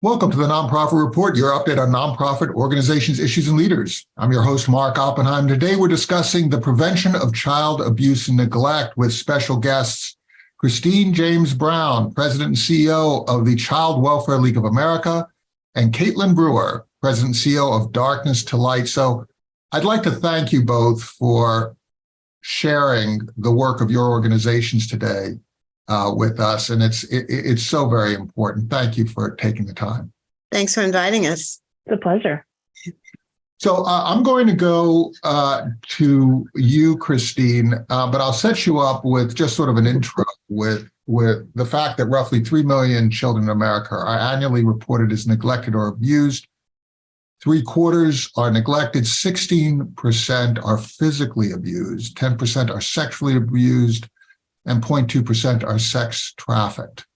Welcome to the Nonprofit Report, your update on nonprofit organizations, issues, and leaders. I'm your host, Mark Oppenheim. Today, we're discussing the prevention of child abuse and neglect with special guests, Christine James Brown, President and CEO of the Child Welfare League of America, and Katelyn Brewer, President and CEO of Darkness to Light. So I'd like to thank you both for sharing the work of your organizations today uh, with us. And it's it, it's so very important. Thank you for taking the time. Thanks for inviting us. It's a pleasure. So uh, I'm going to go uh, to you, Christine, uh, but I'll set you up with just sort of an intro with with the fact that roughly 3 million children in America are annually reported as neglected or abused. Three quarters are neglected, 16% are physically abused, 10% are sexually abused, and 0.2% are sex trafficked.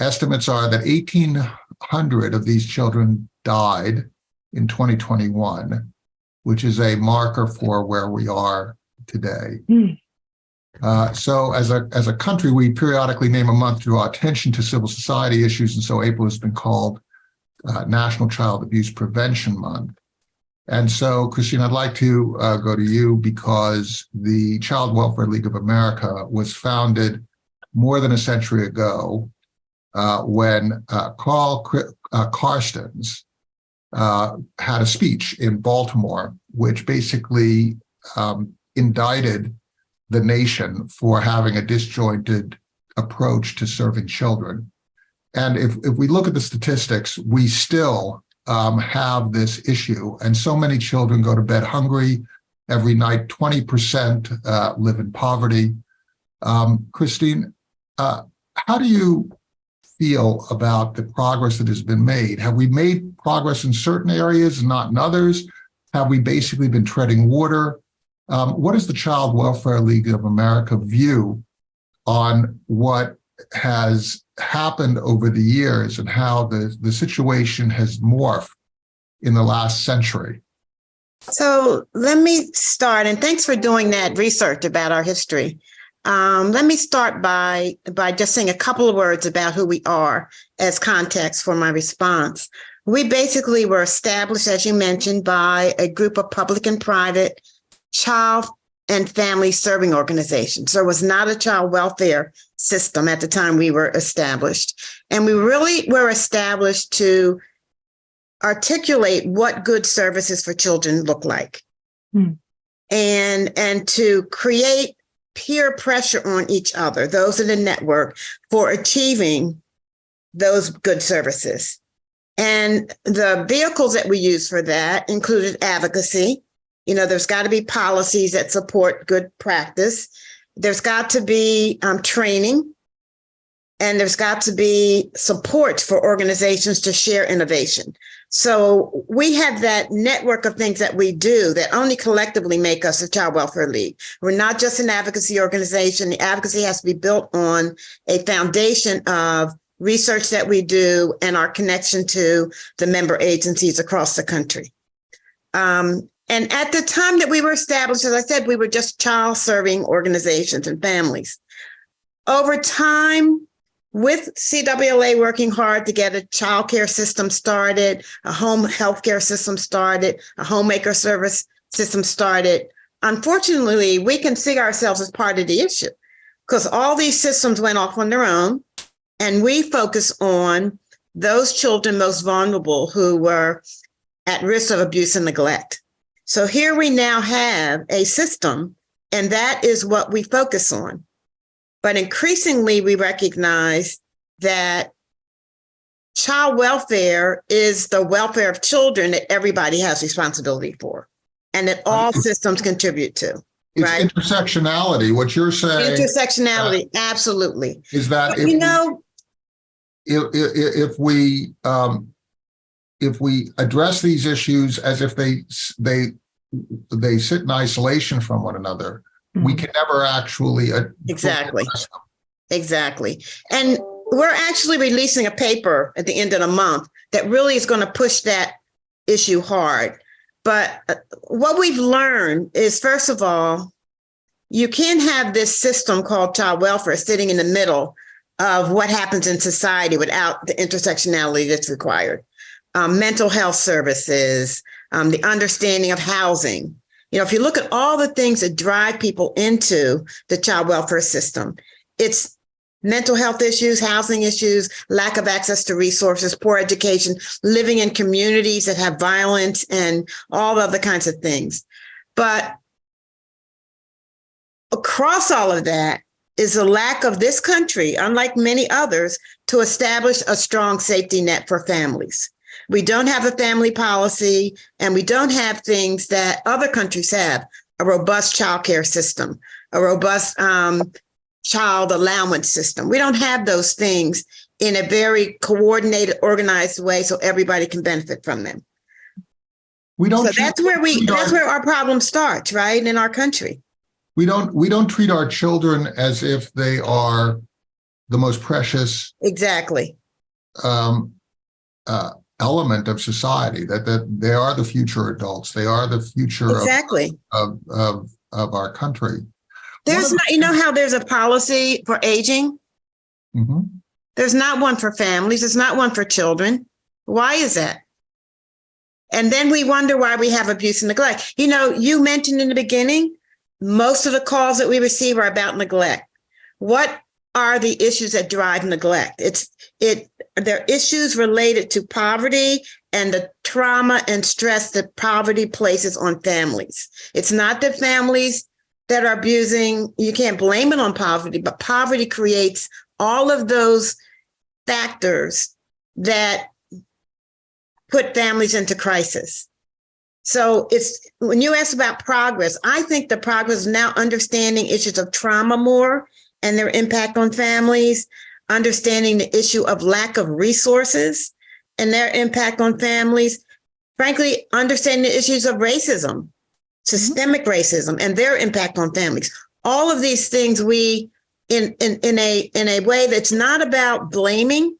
Estimates are that 1,800 of these children died in 2021, which is a marker for where we are today. Mm. Uh, so as a, as a country, we periodically name a month to draw attention to civil society issues. And so April has been called uh, National Child Abuse Prevention Month. And so, Christine, I'd like to uh, go to you because the Child Welfare League of America was founded more than a century ago uh, when uh, Carl uh, Carstens uh, had a speech in Baltimore, which basically um, indicted the nation for having a disjointed approach to serving children. And if, if we look at the statistics, we still um, have this issue. And so many children go to bed hungry every night. 20% uh, live in poverty. Um, Christine, uh, how do you feel about the progress that has been made? Have we made progress in certain areas, and not in others? Have we basically been treading water? Um, what does the Child Welfare League of America view on what has happened over the years and how the, the situation has morphed in the last century? So let me start, and thanks for doing that research about our history. Um, let me start by, by just saying a couple of words about who we are as context for my response. We basically were established, as you mentioned, by a group of public and private child and family serving organizations. There was not a child welfare system at the time we were established. And we really were established to articulate what good services for children look like. Hmm. And, and to create peer pressure on each other, those in the network, for achieving those good services. And the vehicles that we use for that included advocacy. You know, there's got to be policies that support good practice. There's got to be um, training and there's got to be support for organizations to share innovation. So we have that network of things that we do that only collectively make us a Child Welfare League. We're not just an advocacy organization. The advocacy has to be built on a foundation of research that we do and our connection to the member agencies across the country. Um, and at the time that we were established, as I said, we were just child serving organizations and families. Over time, with CWLA working hard to get a child care system started, a home health care system started, a homemaker service system started, unfortunately, we can see ourselves as part of the issue because all these systems went off on their own and we focus on those children most vulnerable who were at risk of abuse and neglect. So here we now have a system, and that is what we focus on. But increasingly, we recognize that child welfare is the welfare of children that everybody has responsibility for, and that all systems contribute to. It's right? intersectionality. What you're saying intersectionality, uh, absolutely. Is that if, you know, if, if, if we um, if we address these issues as if they they they sit in isolation from one another, mm -hmm. we mm-hmm. can never actually exactly exactly. And we're actually releasing a paper at the end of the month that really is going to push that issue hard. But uh, what we've learned is, first of all, you can't have this system called child welfare sitting in the middle of what happens in society without the intersectionality that's required. Um, mental health services, um, the understanding of housing. You know, if you look at all the things that drive people into the child welfare system, it's mental health issues, housing issues, lack of access to resources, poor education, living in communities that have violence and all other kinds of things. But across all of that is a lack of this country, unlike many others, to establish a strong safety net for families. We don't have a family policy and we don't have things that other countries have, a robust child care system, a robust um, child allowance system. We don't have those things in a very coordinated, organized way so everybody can benefit from them. We don't. So that's where we our, that's where our problem starts, right, in our country. We don't, we don't treat our children as if they are the most precious Exactly. um, uh, element of society, that, that they are the future adults. They are the future Exactly. of, of, of our country. There's not, you know how there's a policy for aging? Mhm. There's not one for families. There's not one for children. Why is that? And then we wonder why we have abuse and neglect. You know, you mentioned in the beginning, most of the calls that we receive are about neglect. What are the issues that drive neglect? It's it they're issues related to poverty and the trauma and stress that poverty places on families. It's not that families that are abusing, you can't blame it on poverty, but poverty creates all of those factors that put families into crisis. So it's when you ask about progress, I think the progress now understanding issues of trauma more and their impact on families, understanding the issue of lack of resources and their impact on families. Frankly, understanding the issues of racism, mm-hmm. systemic racism and their impact on families. All of these things we in in in a in a way that's not about blaming,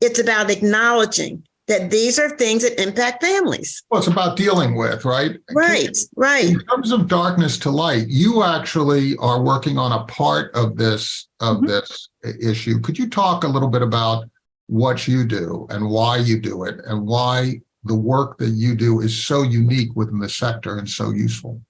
it's about acknowledging that these are things that impact families. Well, it's about dealing with, right? Right, right. In terms of darkness to light, you actually are working on a part of this of Mhm. this issue. Could you talk a little bit about what you do and why you do it and why the work that you do is so unique within the sector and so useful?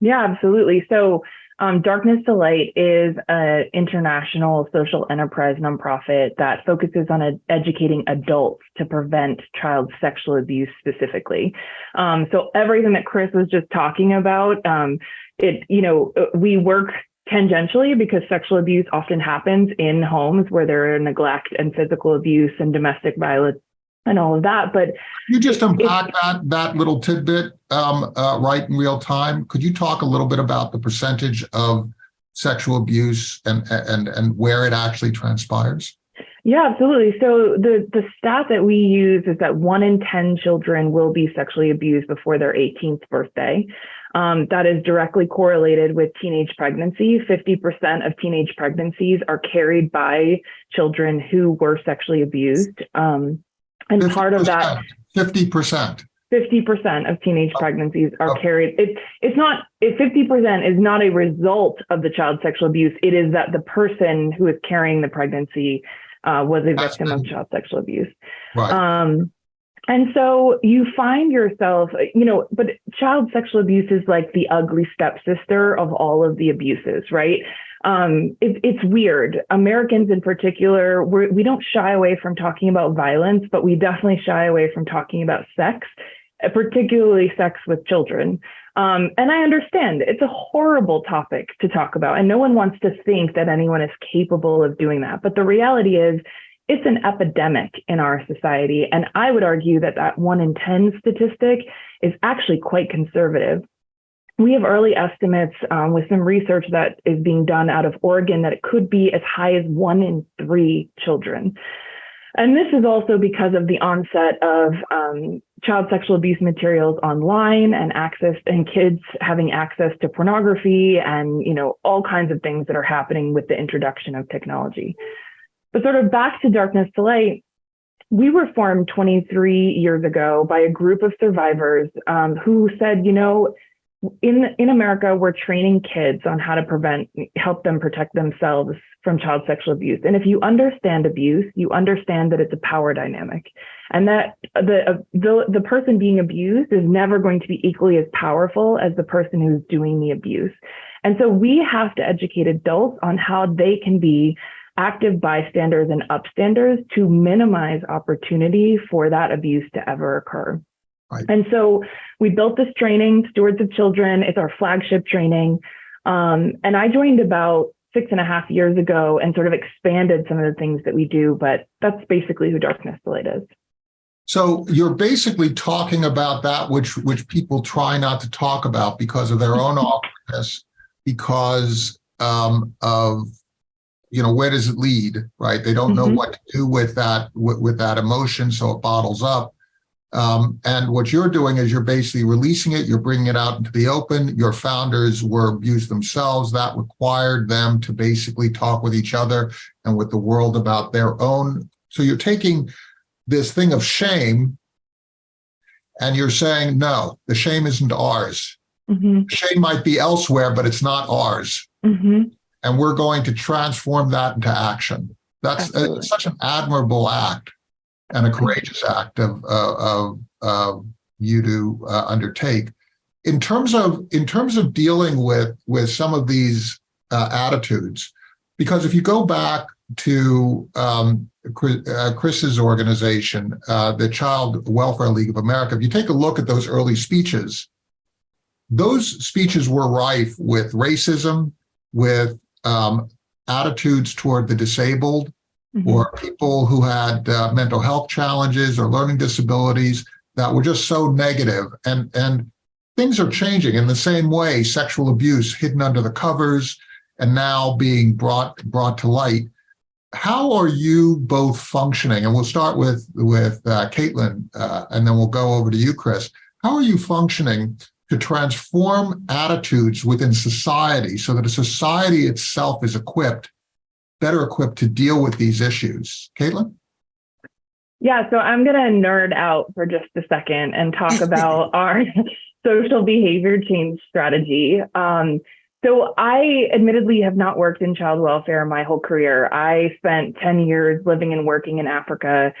Yeah, absolutely. So, um, Darkness to Light is an international social enterprise nonprofit that focuses on ed- educating adults to prevent child sexual abuse specifically. Um, so, everything that Chris was just talking about, um, it you know, uh, we work tangentially because sexual abuse often happens in homes where there are neglect and physical abuse and domestic violence and all of that. But You just unpack that that little tidbit um, uh, right in real time. Could you talk a little bit about the percentage of sexual abuse and and and where it actually transpires? Yeah, absolutely. So the the stat that we use is that one in ten children will be sexually abused before their 18th birthday. Um, that is directly correlated with teenage pregnancy. 50% of teenage pregnancies are carried by children who were sexually abused. Um, and part of that, Fifty percent. 50% of teenage pregnancies are Oh. carried. It, it's not, it, 50% is not a result of the child sexual abuse. It is that the person who is carrying the pregnancy uh, was a victim of child sexual abuse. Right. Um, and so you find yourself, you know, but child sexual abuse is like the ugly stepsister of all of the abuses, right? Um, it, it's weird. Americans in particular, we're, we don't shy away from talking about violence, but we definitely shy away from talking about sex, uh, particularly sex with children. Um, and I understand it's a horrible topic to talk about, and no one wants to think that anyone is capable of doing that. But the reality is, it's an epidemic in our society. And I would argue that that one in 10 statistic is actually quite conservative. We have early estimates um, with some research that is being done out of Oregon that it could be as high as one in three children. And this is also because of the onset of um, child sexual abuse materials online and access and kids having access to pornography and you know all kinds of things that are happening with the introduction of technology. But sort of back to Darkness to Light, we were formed 23 years ago by a group of survivors um, who said, you know, in in America, we're training kids on how to prevent, help them protect themselves from child sexual abuse. And if you understand abuse, you understand that it's a power dynamic, and that the uh, the the person being abused is never going to be equally as powerful as the person who's doing the abuse. And so we have to educate adults on how they can be active bystanders and upstanders to minimize opportunity for that abuse to ever occur. Right. And so we built this training, Stewards of Children. It's our flagship training. Um, and I joined about six and a half years ago and sort of expanded some of the things that we do, but that's basically who Darkness to Light is. So you're basically talking about that which which people try not to talk about because of their own awkwardness, because um, of you know where does it lead, right? They don't know Mhm. what to do with that with, with that emotion, so it bottles up. Um, and what you're doing is you're basically releasing it, you're bringing it out into the open. Your founders were abused themselves. That required them to basically talk with each other and with the world about their own. So you're taking this thing of shame and you're saying, no, the shame isn't ours. hmm Shame might be elsewhere, but it's not ours. hmm And we're going to transform that into action. That's uh, Absolutely. such an admirable act and a courageous act of, of, of you to uh, undertake. In terms of in terms of dealing with with some of these uh, attitudes, because if you go back to um, Chris, uh, Chris's organization, uh, the Child Welfare League of America, if you take a look at those early speeches, those speeches were rife with racism, with um, attitudes toward the disabled, Mhm. or people who had uh, mental health challenges or learning disabilities that were just so negative. And and things are changing in the same way. Sexual abuse hidden under the covers and now being brought brought to light. How are you both functioning? And we'll start with with uh, Katelyn uh, and then we'll go over to you Chris. How are you functioning to transform attitudes within society so that a society itself is equipped better equipped to deal with these issues. Katelyn? Yeah, so I'm going to nerd out for just a second and talk about our social behavior change strategy. Um, so I admittedly have not worked in child welfare my whole career. I spent 10 years living and working in Africa,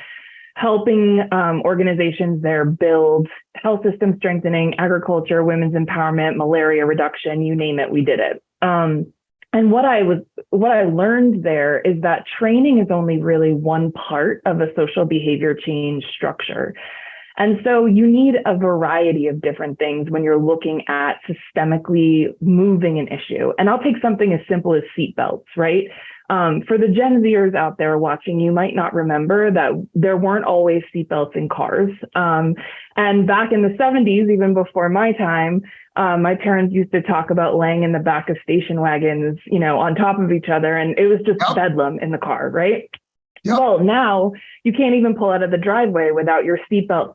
helping um, organizations there build health system strengthening, agriculture, women's empowerment, malaria reduction, you name it, we did it. Um, and what I was, what I learned there is that training is only really one part of a social behavior change structure. And so you need a variety of different things when you're looking at systemically moving an issue. And I'll take something as simple as seatbelts, right? Um, for the Gen Zers out there watching, you might not remember that there weren't always seatbelts in cars. Um, and back in the 70s, even before my time, um, my parents used to talk about laying in the back of station wagons, you know, on top of each other, and it was just Yep. bedlam in the car, right? Yep. Well, now you can't even pull out of the driveway without your seatbelt,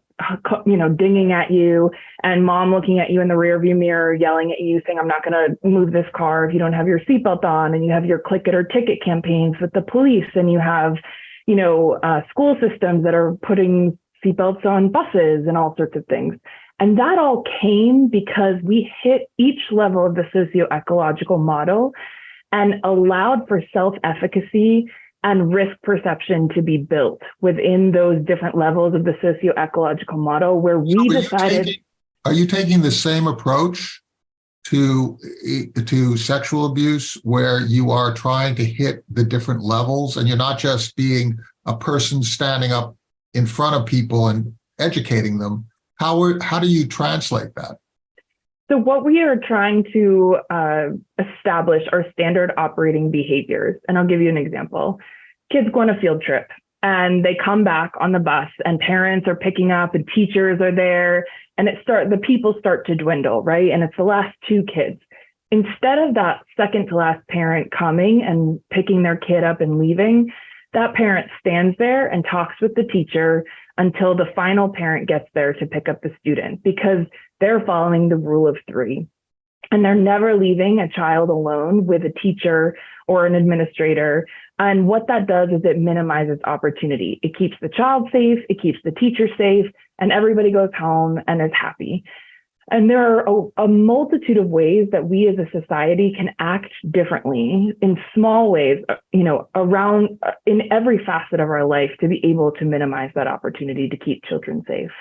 you know, dinging at you, and mom looking at you in the rearview mirror, yelling at you, saying, "I'm not going to move this car if you don't have your seatbelt on." And you have your click it or ticket campaigns with the police, and you have, you know, uh, school systems that are putting seatbelts on buses and all sorts of things. And that all came because we hit each level of the socio-ecological model and allowed for self-efficacy and risk perception to be built within those different levels of the socio-ecological model where we So are you decided taking- Are you taking the same approach to, to sexual abuse where you are trying to hit the different levels and you're not just being a person standing up in front of people and educating them? How, are- how do you translate that? So what we are trying to uh, establish are standard operating behaviors. And I'll give you an example. Kids go on a field trip and they come back on the bus and parents are picking up and teachers are there and it start the people start to dwindle, right? And it's the last two kids. Instead of that second to last parent coming and picking their kid up and leaving, that parent stands there and talks with the teacher until the final parent gets there to pick up the student because they're following the rule of three. And they're never leaving a child alone with a teacher or an administrator. And what that does is it minimizes opportunity. It keeps the child safe, it keeps the teacher safe, and everybody goes home and is happy. And there are a, a, multitude of ways that we as a society can act differently in small ways, uh, you know, around uh, in every facet of our life to be able to minimize that opportunity to keep children safe.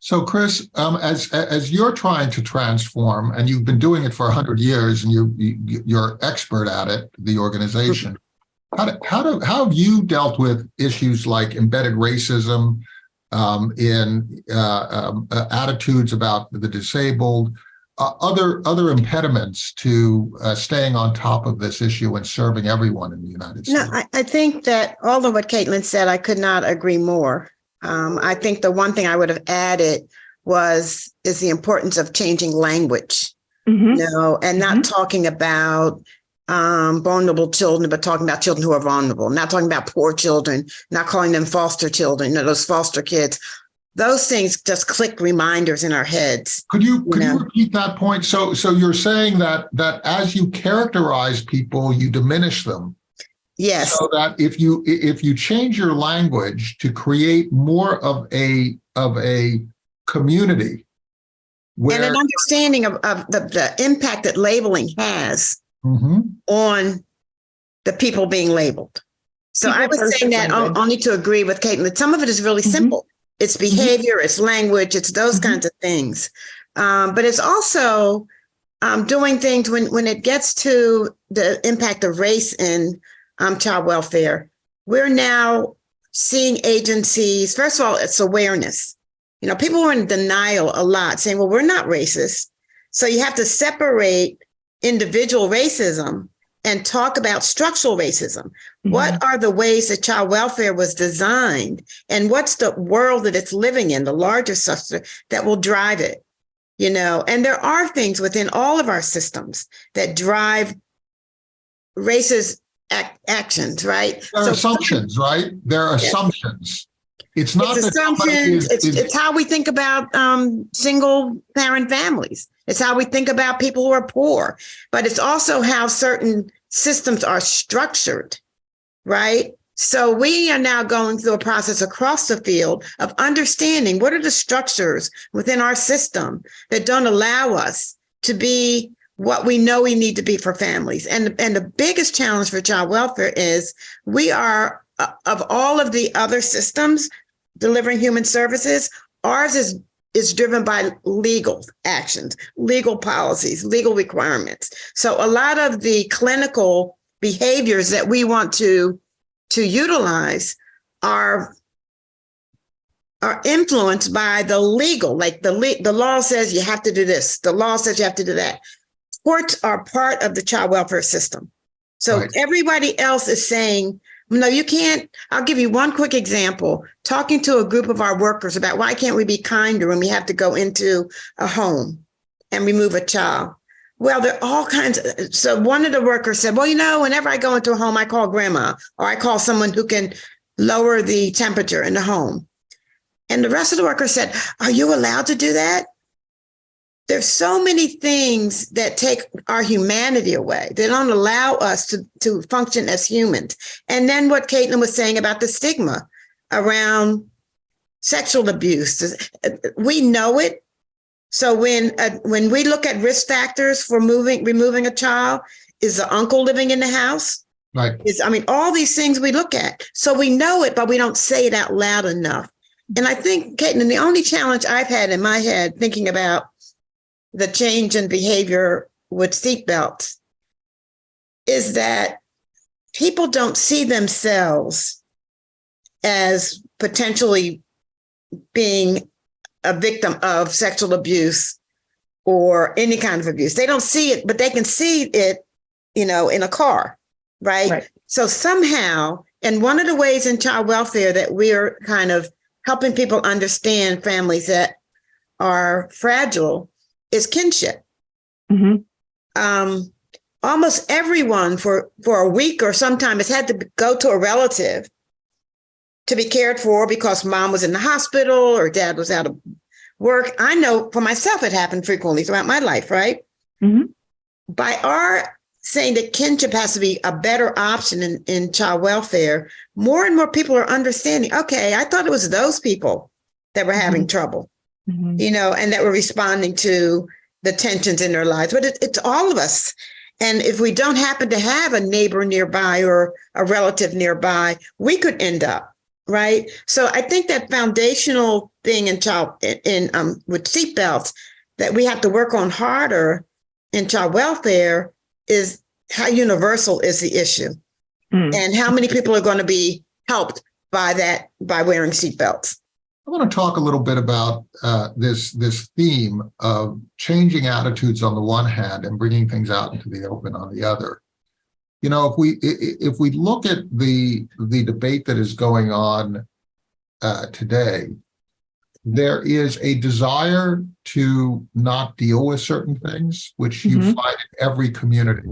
So, Chris, um, as as you're trying to transform, and you've been doing it for hundred years, and you, you you're expert at it, the organization. How do, how do how have you dealt with issues like embedded racism, um, in uh, um, uh, attitudes about the disabled, uh, other other impediments to uh, staying on top of this issue and serving everyone in the United States? No, I, I think that all of what Katelyn said, I could not agree more. Um, I think the one thing I would have added was is the importance of changing language, Mhm. you know, and not talking about um, vulnerable children, but talking about children who are vulnerable, not talking about poor children, not calling them foster children, you know, those foster kids. Those things just click reminders in our heads. Could you could Yeah. you repeat that point? So so you're saying that that as you characterize people, you diminish them. Yes, So that if you if you change your language to create more of a of a community and an understanding of, of the, the impact that labeling has Mhm. on the people being labeled. So I was saying that on- language. only to agree with Katelyn. that Some of it is really Mhm. simple. It's behavior, it's language, it's those Mhm. kinds of things. Um, but it's also um, doing things when when it gets to the impact of race in um, child welfare. We're now seeing agencies. First of all, it's awareness. You know, people were in denial a lot, saying, "Well, we're not racist." So you have to separate individual racism and talk about structural racism. What are the ways that child welfare was designed and what's the world that it's living in, the larger structure that will drive it? You know, and there are things within all of our systems that drive racist ac- actions, right? there are So assumptions, right? There are Yes. assumptions. It's not it's assumptions. is- It's, is- it's how we think about um, single parent families. It's how we think about people who are poor, but it's also how certain systems are structured, right? So we are now going through a process across the field of understanding what are the structures within our system that don't allow us to be what we know we need to be for families. And, and the biggest challenge for child welfare is we are, uh, of all of the other systems delivering human services, ours is is driven by legal actions, legal policies, legal requirements. So a lot of the clinical behaviors that we want to to utilize are are influenced by the legal, like the le- the law says you have to do this, the law says you have to do that. Courts are part of the child welfare system. So Right. everybody else is saying, no, you can't. I'll give you one quick example. Talking to a group of our workers about why can't we be kinder when we have to go into a home and remove a child? Well, there are all kinds of, so one of the workers said, well, you know, whenever I go into a home, I call grandma or I call someone who can lower the temperature in the home. And the rest of the workers said, are you allowed to do that? There's so many things that take our humanity away. They don't allow us to, to function as humans. And then what Katelyn was saying about the stigma around sexual abuse, we know it. So when uh, when we look at risk factors for moving removing a child, is the uncle living in the house? Right. Is I mean all these things we look at, so we know it, but we don't say it out loud enough. And I think, Katelyn, the only challenge I've had in my head thinking about the change in behavior with seatbelts is that people don't see themselves as potentially being a victim of sexual abuse or any kind of abuse. They don't see it, but they can see it, you know, in a car, right? Right. So somehow, and one of the ways in child welfare that we're kind of helping people understand families that are fragile is kinship. Mhm. Um, almost everyone for for a week or sometime has had to go to a relative to be cared for because mom was in the hospital or dad was out of work. I know for myself it happened frequently throughout my life, right? Mhm. By our saying that kinship has to be a better option in, in child welfare, more and more people are understanding, okay, I thought it was those people that were having trouble. Mhm. you know, and that we're responding to the tensions in their lives. But it, it's all of us. And if we don't happen to have a neighbor nearby or a relative nearby, we could end up right. So I think that foundational thing in child in, in um with seatbelts that we have to work on harder in child welfare is how universal is the issue Mm. and how many people are going to be helped by that by wearing seatbelts. I want to talk a little bit about uh, this this theme of changing attitudes on the one hand and bringing things out into the open on the other. You know, if we if we look at the the debate that is going on uh, today, there is a desire to not deal with certain things, which you Mhm. find in every community,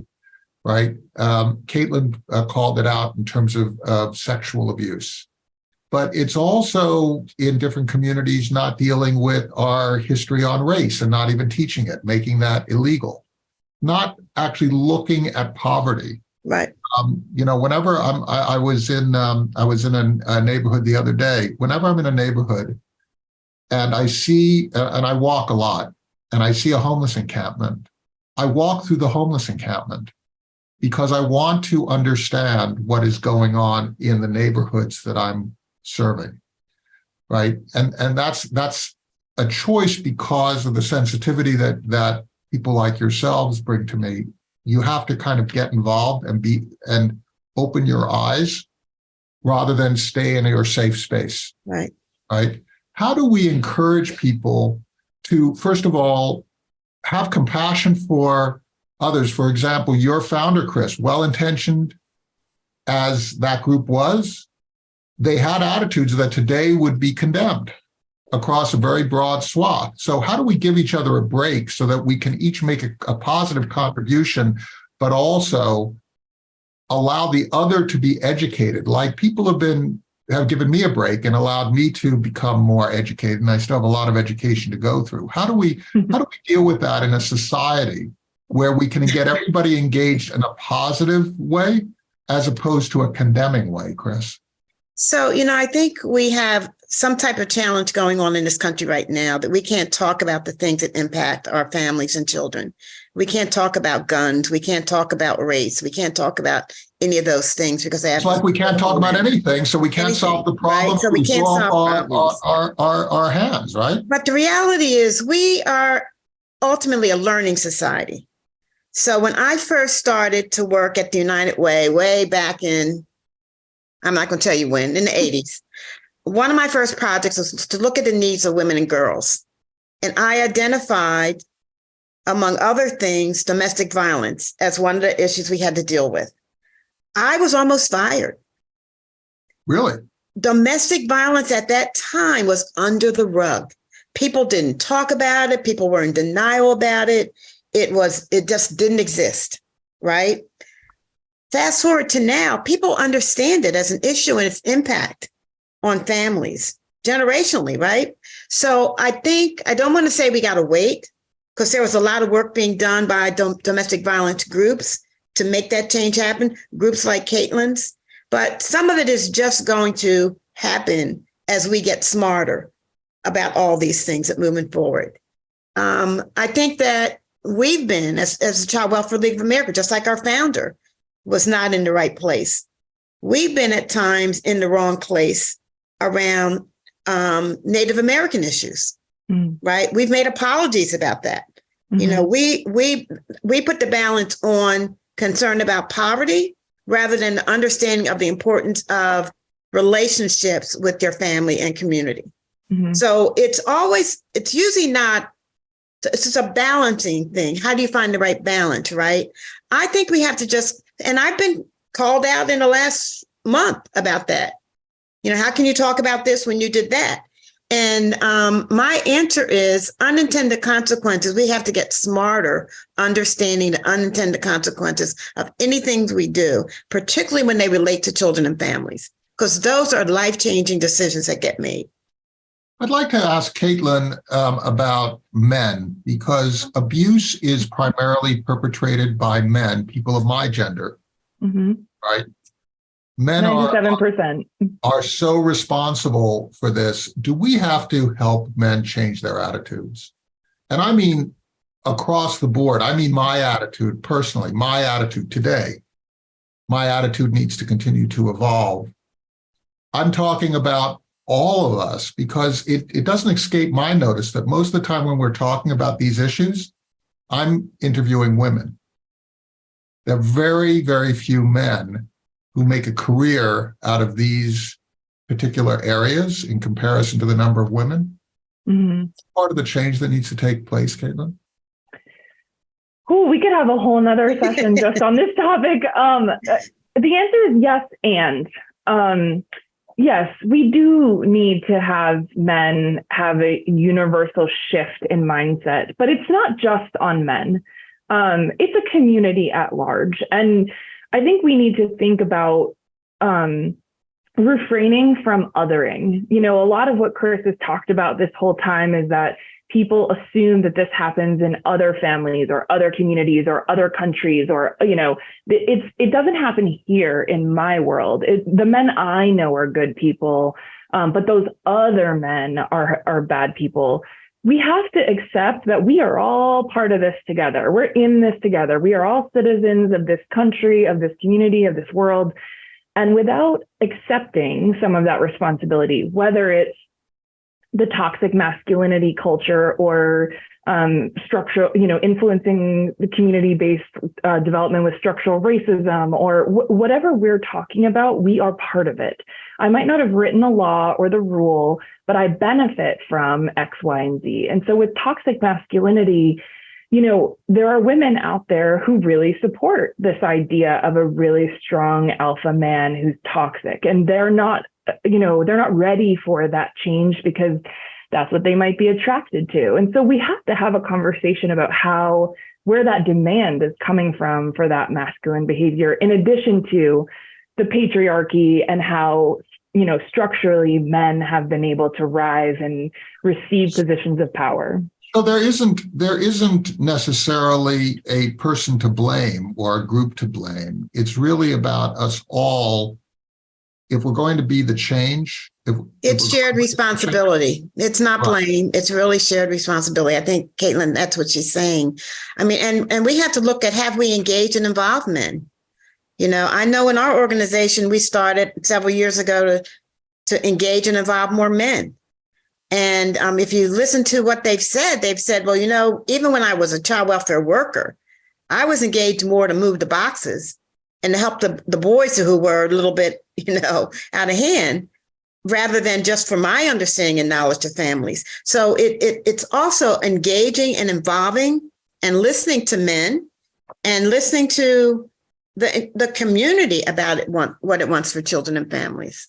right? Um, Katelyn uh, called it out in terms of, of sexual abuse but it's also in different communities not dealing with our history on race and not even teaching it, making that illegal, not actually looking at poverty. Right. Um, you know, whenever I'm, I, I was in, um, I was in a, a neighborhood the other day. Whenever I'm in a neighborhood, and I see, uh, and I walk a lot, and I see a homeless encampment, I walk through the homeless encampment because I want to understand what is going on in the neighborhoods that I'm serving right? And and that's that's a choice because of the sensitivity that that people like yourselves bring to me. You have to kind of get involved and be and open your eyes rather than stay in your safe space. Right. right? How do we encourage people to first of all have compassion for others? For example your founder chris well-intentioned as that group was they had attitudes that today would be condemned across a very broad swath. So how do we give each other a break so that we can each make a, a positive contribution, but also allow the other to be educated? Like people have been have given me a break and allowed me to become more educated, and I still have a lot of education to go through. How do we how do we deal with that in a society where we can get everybody engaged in a positive way as opposed to a condemning way, Chris? So, you know, I think we have some type of challenge going on in this country right now that we can't talk about the things that impact our families and children. We can't talk about guns. We can't talk about race. We can't talk about any of those things because they have. It's like we can't talk about anything, so we can't solve the Anything, right? So we can't solve our, problems. our, our, our hands, right? But the reality is, we are ultimately a learning society. So when I first started to work at the United Way, way back in, I'm not going to tell you when, in the mm-hmm. 80s, one of my first projects was to look at the needs of women and girls. And I identified, among other things, domestic violence as one of the issues we had to deal with. I was almost fired Really? domestic violence at that time was under the rug. People didn't talk about it. People were in denial about it. It was, it just didn't exist, right? Fast forward to now, people understand it as an issue and its impact on families generationally, right? So I think, I don't want to say we got to wait because there was a lot of work being done by dom- domestic violence groups to make that change happen, groups like Katelyn's. But some of it is just going to happen as we get smarter about all these things that moving forward. Um, I think that we've been, as, as the Child Welfare League of America, just like our founder was not in the right place. We've been at times in the wrong place around um, Native American issues, Mm. right? We've made apologies about that. You know, we we we put the balance on concern about poverty rather than the understanding of the importance of relationships with your family and community. Mhm. So it's always it's usually not it's just a balancing thing. How do you find the right balance, right? I think we have to just and I've been called out in the last month about that. You know, how can you talk about this when you did that? And um, my answer is unintended consequences. We have to get smarter understanding the unintended consequences of anything we do, particularly when they relate to children and families, because those are life changing decisions that get made. I'd like to ask Katelyn um, about men because abuse is primarily perpetrated by men, people of my gender, Mhm. right? men are, 97%. are so responsible for this. Do we have to help men change their attitudes? And I mean across the board. I mean my attitude personally, my attitude today. My attitude needs to continue to evolve. I'm talking about all of us because it, it doesn't escape my notice that most of the time when we're talking about these issues, I'm interviewing women. There are very, very few men who make a career out of these particular areas in comparison to the number of women. Mhm. Part of the change that needs to take place, Katelyn. Ooh, we could have a whole nother session just on this topic. Um, uh, the answer is yes, and um, yes, we do need to have men have a universal shift in mindset, but it's not just on men. Um, it's a community at large, and I think we need to think about um, refraining from othering. You know, a lot of what Chris has talked about this whole time is that people assume that this happens in other families or other communities or other countries or you know it's it doesn't happen here in my world. It, the men i know are good people um, but those other men are are bad people. We have to accept that we are all part of this together. We're in this together. We are all citizens of this country of this community of this world. And without accepting some of that responsibility whether it's the toxic masculinity culture or um, structural, you know, influencing the community-based uh, development with structural racism or wh- whatever we're talking about, we are part of it. I might not have written the law or the rule, but I benefit from X, Y, and Z. And so with toxic masculinity, you know, there are women out there who really support this idea of a really strong alpha man who's toxic, and they're not you know, they're not ready for that change because that's what they might be attracted to. And so we have to have a conversation about how, where that demand is coming from for that masculine behavior, in addition to the patriarchy and how, you know, structurally men have been able to rise and receive positions of power. So there isn't there isn't necessarily a person to blame or a group to blame. It's really about us all if we're going to be the change, if, It's if shared responsibility. It's not Right. blame. It's really shared responsibility. I think Katelyn, that's what she's saying. I mean, and, and we have to look at have we engaged in involvement? You know, I know in our organization, we started several years ago to, to engage and involve more men. And um, if you listen to what they've said, they've said, well, you know, even when I was a child welfare worker, I was engaged more to move the boxes and to help the, the boys who were a little bit, you know, out of hand rather than just for my understanding and knowledge to families. So it, it it's also engaging and involving and listening to men and listening to the the community about it want, what it wants for children and families.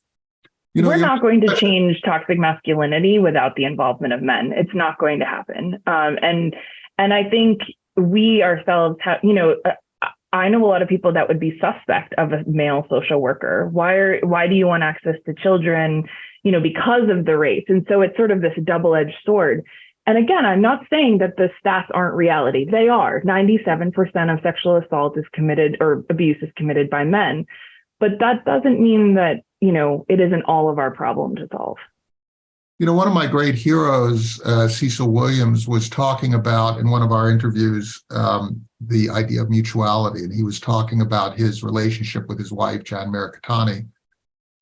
you know, We're not going to change toxic masculinity without the involvement of men. It's not going to happen. Um, and and I think we ourselves have, you know, uh, I know a lot of people that would be suspect of a male social worker. Why are why do you want access to children? You know, because of the race. And so it's sort of this double-edged sword. And again, I'm not saying that the stats aren't reality. They are. 97% of sexual assault is committed or abuse is committed by men. But that doesn't mean that, you know, it isn't all of our problem to solve. You know, one of my great heroes, uh, Cecil Williams, was talking about in one of our interviews um, the idea of mutuality, and he was talking about his relationship with his wife, Jan Mirikitani.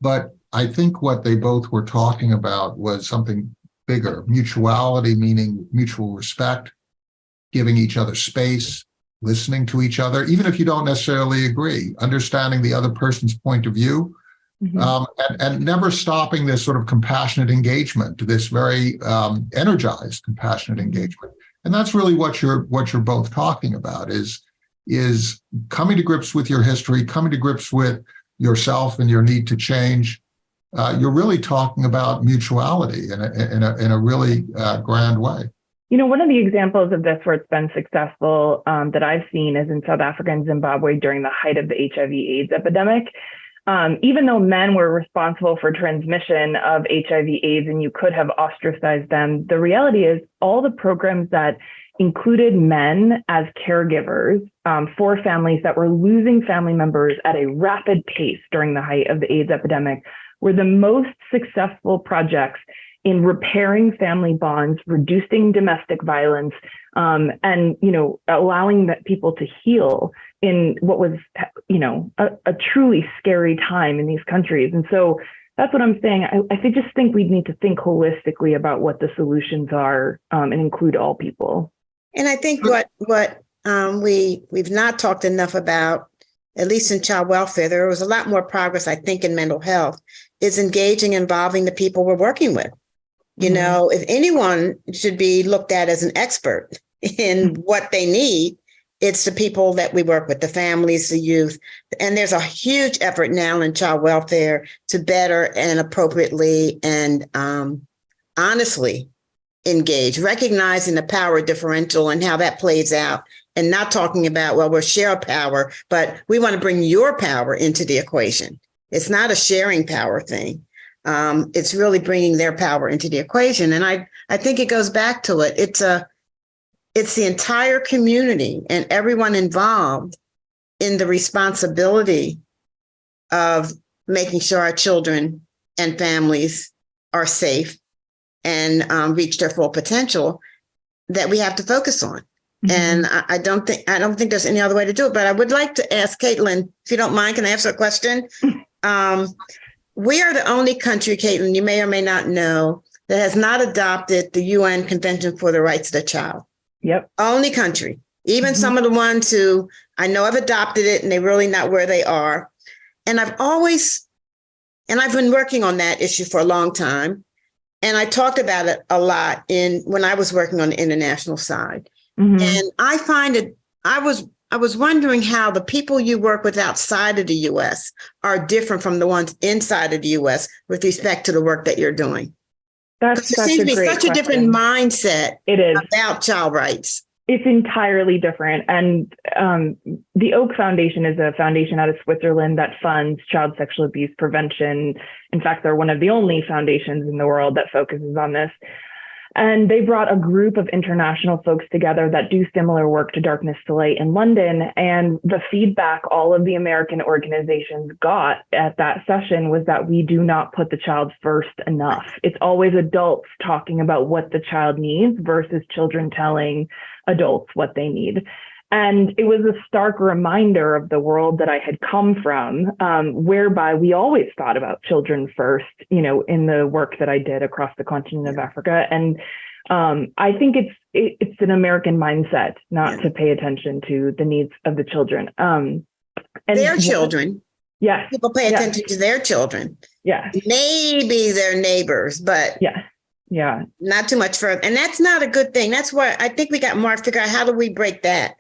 But I think what they both were talking about was something bigger mutuality, meaning mutual respect, giving each other space, listening to each other, even if you don't necessarily agree, understanding the other person's point of view, Mhm. um, and, and never stopping this sort of compassionate engagement, this very um, energized compassionate engagement. And that's really what you're what you're both talking about is is coming to grips with your history, coming to grips with yourself and your need to change. Uh, you're really talking about mutuality in a, in a, in a really uh, grand way. You know, one of the examples of this where it's been successful um, that I've seen is in South Africa and Zimbabwe during the height of the HIV AIDS epidemic. Um, even though men were responsible for transmission of HIV AIDS and you could have ostracized them, the reality is all the programs that included men as caregivers um, for families that were losing family members at a rapid pace during the height of the AIDS epidemic were the most successful projects in repairing family bonds, reducing domestic violence, um, and you know allowing that people to heal in what was you know a, a truly scary time in these countries. And so that's what I'm saying. I, I just think we need to think holistically about what the solutions are um, and include all people. And I think what what um, we we've not talked enough about, at least in child welfare, there was a lot more progress, I think, in mental health, is engaging, involving the people we're working with. You Mhm. know, if anyone should be looked at as an expert in what they need, it's the people that we work with, the families, the youth. And there's a huge effort now in child welfare to better and appropriately and um, honestly engage, recognizing the power differential and how that plays out, and not talking about, well, we'll share power, but we want to bring your power into the equation. It's not a sharing power thing. Um, it's really bringing their power into the equation. And I, I think it goes back to it. It's a, it's the entire community and everyone involved in the responsibility of making sure our children and families are safe and um, reach their full potential that we have to focus on. And I, I don't think I don't think there's any other way to do it. But I would like to ask Katelyn, if you don't mind, can I ask a question? Um, we are the only country, Katelyn, you may or may not know, that has not adopted the UN Convention for the Rights of the Child. Yep. Only country. Even Mhm. some of the ones who I know have adopted it and they're really not where they are. And I've always, and I've been working on that issue for a long time. And I talked about it a lot in when I was working on the international side. Mhm. And I find it, I was I was wondering how the people you work with outside of the US are different from the ones inside of the US with respect to the work that you're doing. That's there seems a to be such a different mindset It is. about child rights. It's entirely different. And um, the Oak Foundation is a foundation out of Switzerland that funds child sexual abuse prevention. In fact, they're one of the only foundations in the world that focuses on this. And they brought a group of international folks together that do similar work to Darkness to Light in London. And the feedback all of the American organizations got at that session was that we do not put the child first enough. It's always adults talking about what the child needs versus children telling adults what they need. And it was a stark reminder of the world that I had come from, um, whereby we always thought about children first, you know, in the work that I did across the continent of Africa. And um, I think it's it, it's an American mindset not Yeah. to pay attention to the needs of the children. Um, and their children, Yeah. people pay Yeah. attention to their children, Yeah. maybe their neighbors, but Yeah. Yeah. not too much further. And that's not a good thing. That's why I think we got more to figure out how do we break that?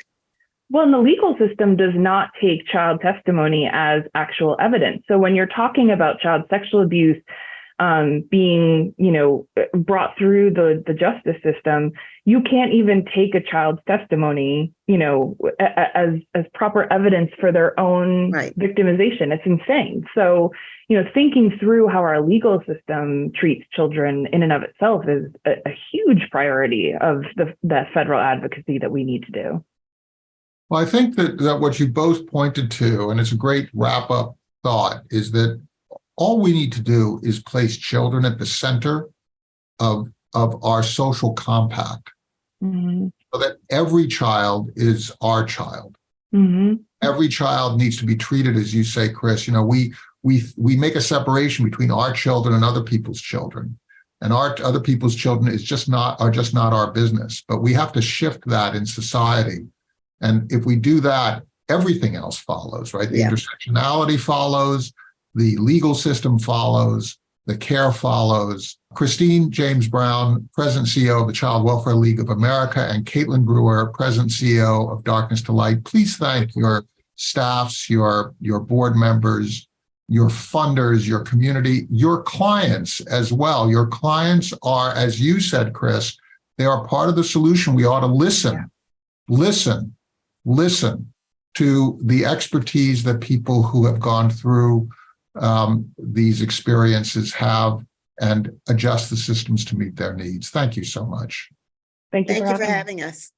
Well, and the legal system does not take child testimony as actual evidence. So when you're talking about child sexual abuse um, being, you know, brought through the the justice system, you can't even take a child's testimony, you know, as as proper evidence for their own Right. victimization. It's insane. So, you know, thinking through how our legal system treats children in and of itself is a, a huge priority of the the federal advocacy that we need to do. Well, I think that, that what you both pointed to, and it's a great wrap up thought, is that all we need to do is place children at the center of, of our social compact Mhm. so that every child is our child. Mhm. Every child needs to be treated, as you say, Chris, you know, we, we, we make a separation between our children and other people's children. And our other people's children is just not, are just not our business, but we have to shift that in society. And if we do that, everything else follows, right? The Yeah. intersectionality follows, the legal system follows, the care follows. Christine James Brown, President and CEO of the Child Welfare League of America, and Katelyn Brewer, President and CEO of Darkness to Light. Please thank your staffs, your, your board members, your funders, your community, your clients as well. Your clients are, as you said, Chris, they are part of the solution. We ought to listen, listen, listen to the expertise that people who have gone through um, these experiences have and adjust the systems to meet their needs. Thank you so much. Thank you Thank for you for having me. having us.